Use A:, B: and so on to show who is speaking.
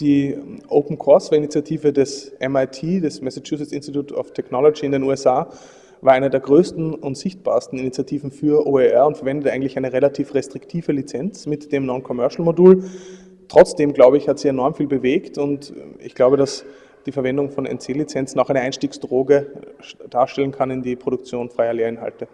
A: Die Open Courseware-Initiative des MIT, des Massachusetts Institute of Technology in den USA, war eine der größten und sichtbarsten Initiativen für OER und verwendet eigentlich eine relativ restriktive Lizenz mit dem Non-Commercial-Modul. Trotzdem, glaube ich, hat sie enorm viel bewegt und ich glaube, dass die Verwendung von NC-Lizenzen auch eine Einstiegsdroge darstellen kann in die Produktion freier Lehrinhalte.